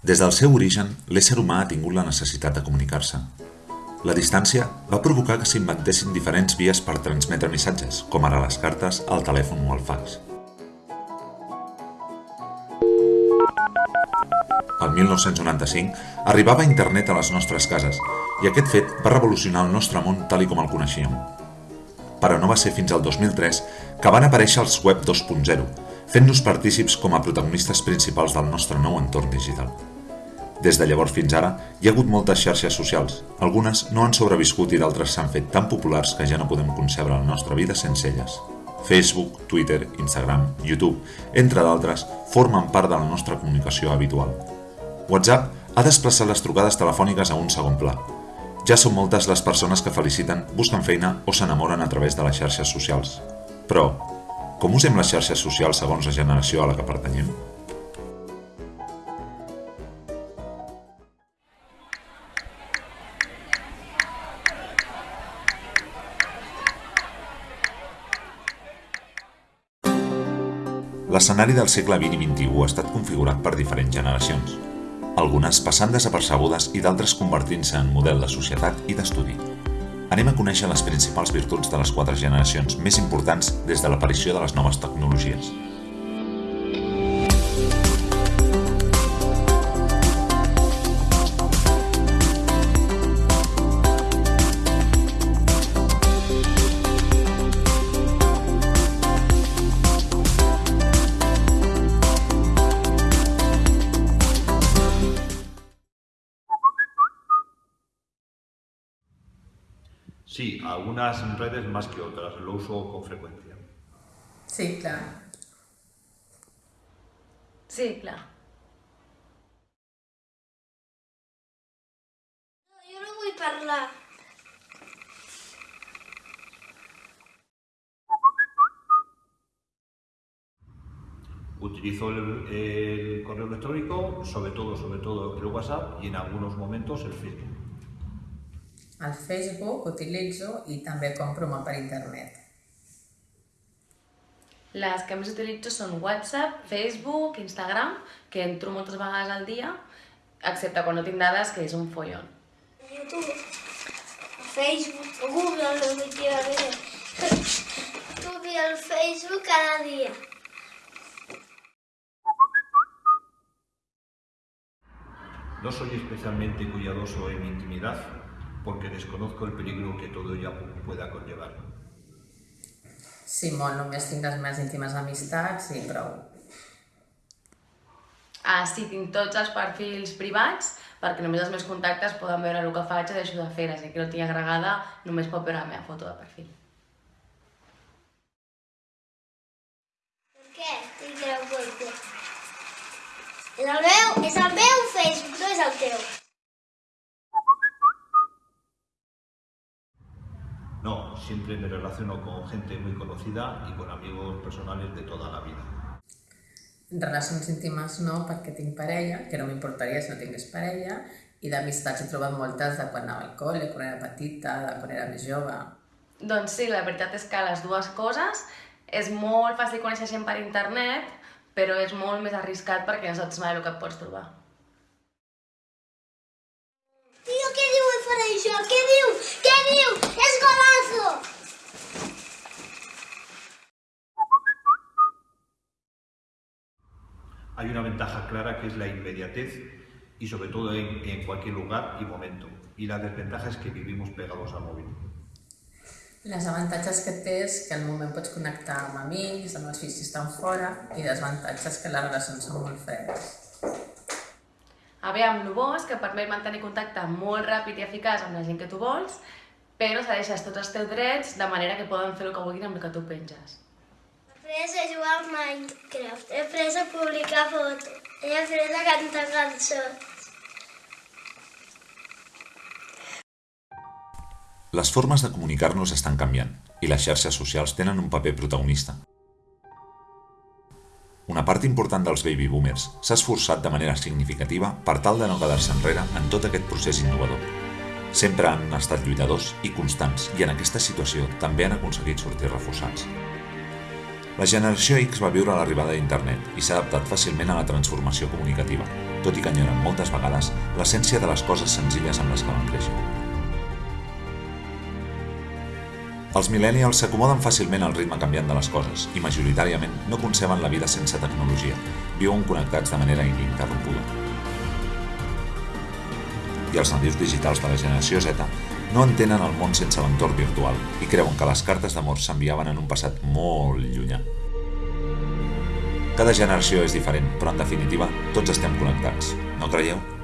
Des del seu origen, l'ésser humà ha tingut la necessitat de comunicar-se. La distància va provocar que s'inventessin diferents vies per transmetre missatges, com ara les cartes, el telèfon o el fax. El 1995 arribava internet a les nostres cases i aquest fet va revolucionar el nostre món tal i com el coneixíem. Però no va ser fins al 2003 que van aparèixer els web 2.0, fent-nos partícips com a protagonistes principals del nostre nou entorn digital. Des de llavors fins ara, hi ha hagut moltes xarxes socials. Algunes no han sobreviscut i d'altres s'han fet tan populars que ja no podem concebre la nostra vida sense elles. Facebook, Twitter, Instagram, YouTube, entre d'altres, formen part de la nostra comunicació habitual. WhatsApp ha desplaçat les trucades telefòniques a un segon pla. Ja són moltes les persones que feliciten, busquen feina o s'enamoren a través de les xarxes socials. Però, com usem les xarxes socials segons la generació a la que pertanyem? L'escenari del segle XX i XXI ha estat configurat per diferents generacions, algunes passant desapercebudes i d'altres convertint-se en model de societat i d'estudi. Anem a conèixer les principals virtuts de les quatre generacions més importants des de l'aparició de les noves tecnologies. Sí, algunas redes más que otras, lo uso con frecuencia. Sí, clar. Sí, clar. No, jo no vull parlar. Utilizo el, el correo electrónico, sobre todo, sobre todo el WhatsApp y en algunos momentos el Facebook. El Facebook utilitzo i també compro molt per internet. Les que més utilitzo són WhatsApp, Facebook, Instagram, que entro moltes vegades al dia, excepte quan no tinc dades, que és un follon. YouTube, Facebook, Google. YouTube i el Facebook cada dia. No soy especialmente cuidadoso en mi intimidad porque desconozco el peligro que todo ello pueda conllevar. Sí, molt, només tinc les més íntimes amistats i prou. Ah, sí, tinc tots els perfils privats, perquè només els meus contactes poden veure el que faig i deixo de fer, així que no tinc agregada, només pot veure la meva foto de perfil. Per què tinc la web? És el meu, és el meu Facebook, no és el teu. No, siempre me relaciono con gente muy conocida y con amigos personales de toda la vida. Relacions íntimes no, perquè tinc parella, que no m'importaria si no tingués parella, i d'amistats he trobat moltes de quan anava al col·le, quan era petita, de quan era més jove. Doncs sí, la veritat és que les dues coses és molt fàcil conèixer gent per internet, però és molt més arriscat perquè no saps mai el que et pots trobar. Tio, què diu el faré això? Què diu? Què diu? És golazo! Hay una ventaja clara que es la inmediatez y sobre todo en, en cualquier lugar y momento. Y la desventaja es que vivimos pegados al móvil. Les avantatges que té és que al moment pots connectar amb amics, amb els fills si estan fora, i desavantatges que les relacions són molt fredes. Aviam, el bo és que permet mantenir contacte molt ràpid i eficaç amb la gent que tu vols, però cedeixes tots els teus drets de manera que poden fer el que vulguin amb el que tu penges. Après a jugar al Minecraft, he après a publicar fotos, he après a cantar cançons. Les formes de comunicar-nos estan canviant i les xarxes socials tenen un paper protagonista. Una part important dels baby boomers s'ha esforçat de manera significativa per tal de no quedar-se enrere en tot aquest procés innovador. Sempre han estat lluitadors i constants i en aquesta situació també han aconseguit sortir reforçats. La generació X va viure l'arribada d'internet i s'ha adaptat fàcilment a la transformació comunicativa, tot i que enyoren moltes vegades l'essència de les coses senzilles amb les que van créixer. Els millennials s'acomoden fàcilment al ritme canviant de les coses i majoritàriament no conceben la vida sense tecnologia, viuen connectats de manera ininterrompuda. I els nadius digitals de la generació Z no entenen el món sense l'entorn virtual i creuen que les cartes d'amor s'enviaven en un passat molt llunyà. Cada generació és diferent, però en definitiva tots estem connectats, no creieu?